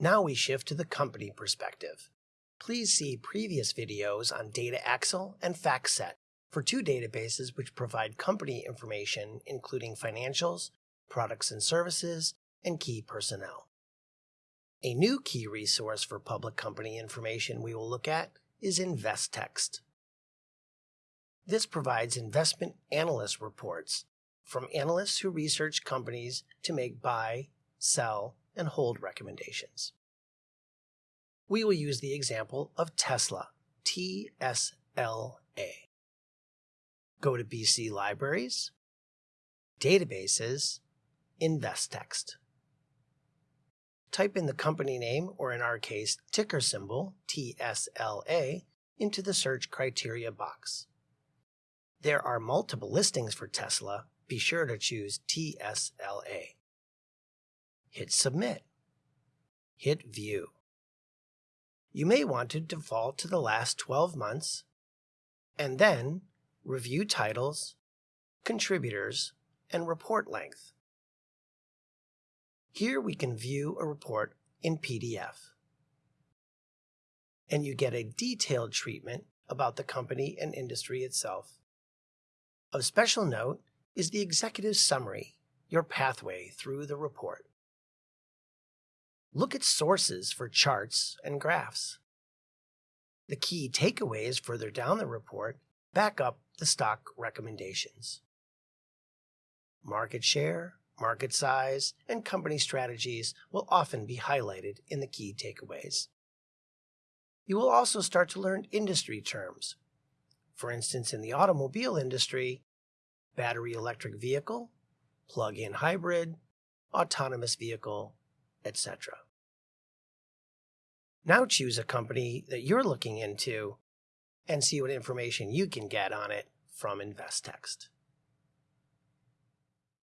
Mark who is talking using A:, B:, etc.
A: Now we shift to the company perspective. Please see previous videos on Data Axle and FactSet for two databases which provide company information including financials, products and services, and key personnel. A new key resource for public company information we will look at is Investext. This provides investment analyst reports from analysts who research companies to make buy, sell, and hold recommendations. We will use the example of Tesla, TSLA. Go to BC Libraries, Databases, Investext. Type in the company name, or in our case, ticker symbol, TSLA, into the search criteria box. There are multiple listings for Tesla. Be sure to choose TSLA. Hit Submit. Hit View. You may want to default to the last 12 months, and then review titles, contributors, and report length. Here we can view a report in PDF. And you get a detailed treatment about the company and industry itself. Of special note is the executive summary, your pathway through the report. Look at sources for charts and graphs. The key takeaways further down the report back up the stock recommendations. Market share, market size, and company strategies will often be highlighted in the key takeaways. You will also start to learn industry terms. For instance, in the automobile industry, battery electric vehicle, plug-in hybrid, autonomous vehicle, etc. Now choose a company that you're looking into and see what information you can get on it from Investext.